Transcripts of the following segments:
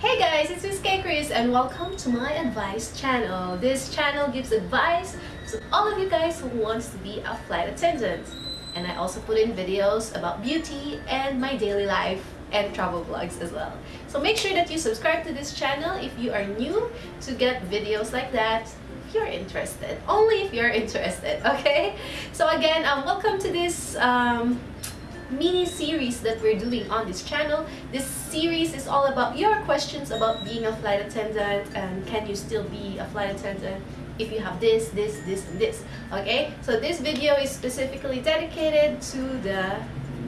Hey guys, it's Miss K Chris and welcome to my advice channel. This channel gives advice to all of you guys who wants to be a flight attendant. And I also put in videos about beauty and my daily life and travel vlogs as well. So make sure that you subscribe to this channel if you are new to get videos like that if you're interested. Only if you're interested, okay? So again, um, welcome to this um, mini series that we're doing on this channel. This series is all about your questions about being a flight attendant and can you still be a flight attendant if you have this, this, this, and this. Okay, so this video is specifically dedicated to the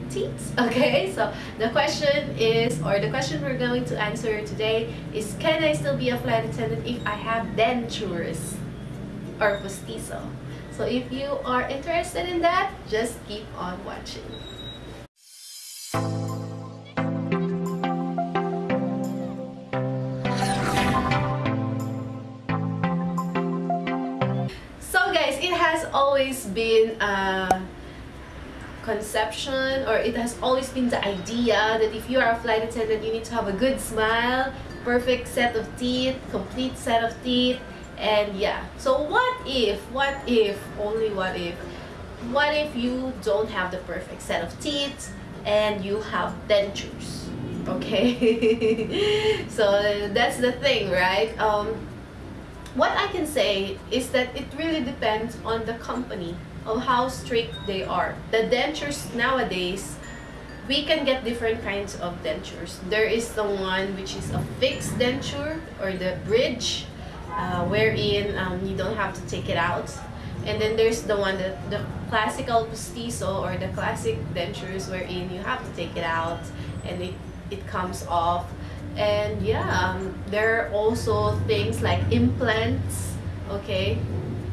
teeth. Okay, so the question is, or the question we're going to answer today is, can I still be a flight attendant if I have dentures or postizo? So if you are interested in that, just keep on watching. Always been a conception or it has always been the idea that if you are a flight attendant you need to have a good smile perfect set of teeth complete set of teeth and yeah. So what if what if only what if? What if you don't have the perfect set of teeth and you have dentures okay? So that's the thing right? Um what I can say is that it really depends on the company of how strict they are. The dentures nowadays, we can get different kinds of dentures. There is the one which is a fixed denture or the bridge, uh, wherein um, you don't have to take it out. And then there's the one that the classical postizo or the classic dentures wherein you have to take it out and it, it comes off and yeah um, there are also things like implants okay?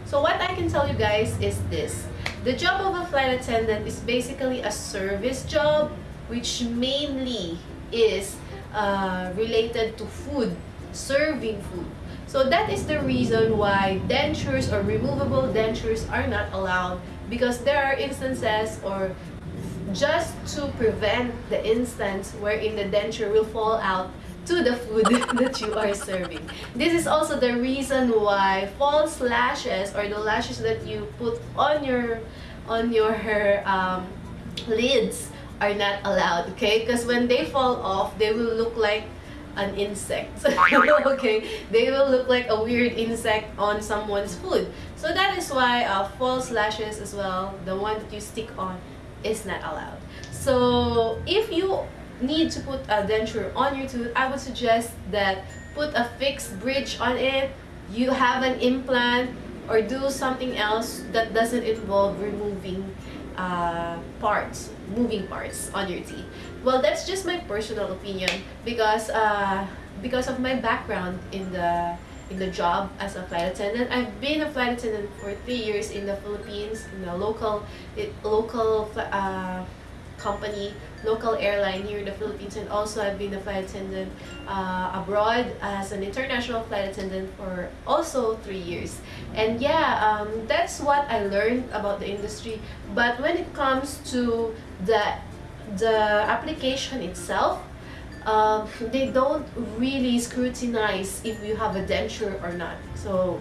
So what I can tell you guys is this. The job of a flight attendant is basically a service job which mainly is uh, related to food serving food. So that is the reason why dentures or removable dentures are not allowed because there are instances or just to prevent the instance wherein the denture will fall out to the food that you are serving. This is also the reason why false lashes or the lashes that you put on your on your um, lids are not allowed, okay? Because when they fall off, they will look like an insect. okay, they will look like a weird insect on someone's food. So that is why uh, false lashes as well, the one that you stick on, is not allowed. So if you need to put a denture on your tooth, I would suggest that put a fixed bridge on it, you have an implant, or do something else that doesn't involve removing uh, parts, moving parts on your teeth. Well, that's just my personal opinion because uh, because of my background in the in the job as a flight attendant. I've been a flight attendant for three years in the Philippines, in the local, it, local uh, company, local airline here in the Philippines, and also I've been a flight attendant uh, abroad as an international flight attendant for also three years. And yeah, um, that's what I learned about the industry. But when it comes to the the application itself, um, they don't really scrutinize if you have a denture or not. So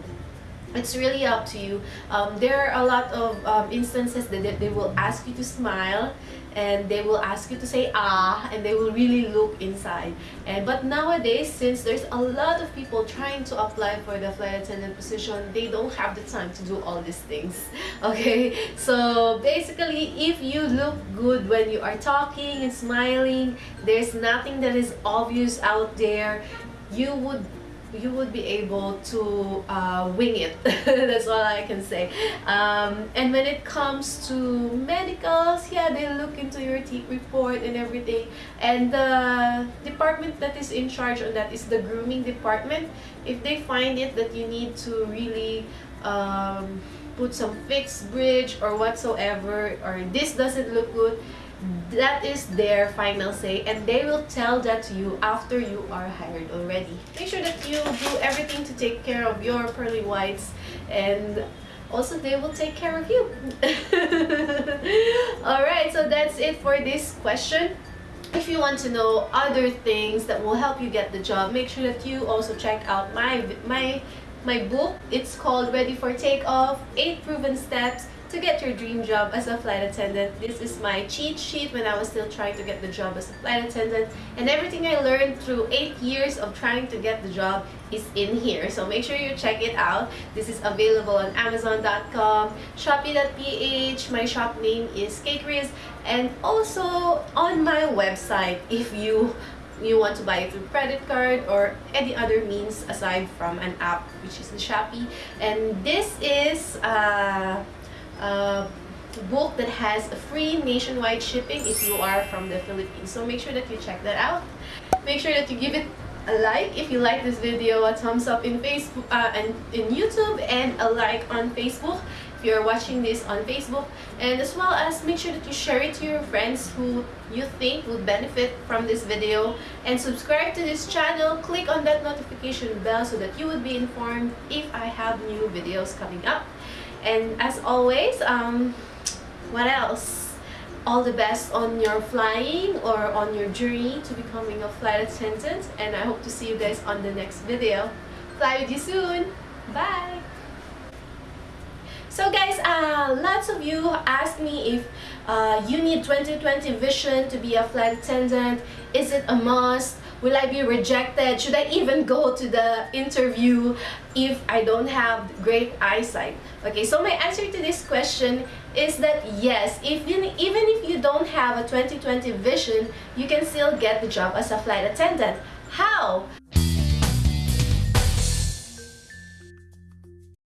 it's really up to you. Um, there are a lot of um, instances that they will ask you to smile and they will ask you to say ah and they will really look inside. And but nowadays since there's a lot of people trying to apply for the flight attendant position they don't have the time to do all these things okay? So basically if you look good when you are talking and smiling there's nothing that is obvious out there you would you would be able to uh, wing it. That's all I can say. Um, and when it comes to medicals yeah they look into your teeth report and everything. And the department that is in charge of that is the grooming department. If they find it that you need to really um, put some fixed bridge or whatsoever or this doesn't look good that is their final say and they will tell that to you after you are hired already. Make sure that you do everything to take care of your pearly whites and also they will take care of you. All right so that's it for this question. If you want to know other things that will help you get the job, make sure that you also check out my my my book. It's called Ready for Takeoff: Eight Proven Steps to get your dream job as a flight attendant. This is my cheat sheet when I was still trying to get the job as a flight attendant and everything I learned through 8 years of trying to get the job is in here. So make sure you check it out. This is available on amazon.com, shopee.ph, my shop name is Kris, and also on my website if you you want to buy it through credit card or any other means aside from an app which is the Shopee and this is uh, uh, book that has a free nationwide shipping if you are from the Philippines. So make sure that you check that out. Make sure that you give it a like if you like this video, a thumbs up in Facebook uh, and in YouTube, and a like on Facebook if you're watching this on Facebook. And as well as make sure that you share it to your friends who you think would benefit from this video. And subscribe to this channel. Click on that notification bell so that you would be informed if I have new videos coming up. And as always, um, what else? All the best on your flying or on your journey to becoming a flight attendant. And I hope to see you guys on the next video. Fly with you soon. Bye. So guys, uh, lots of you asked me if uh, you need 2020 vision to be a flight attendant. Is it a must? Will I be rejected? Should I even go to the interview if I don't have great eyesight? Okay, so my answer to this question is that yes, even, even if you don't have a 2020 vision, you can still get the job as a flight attendant. How?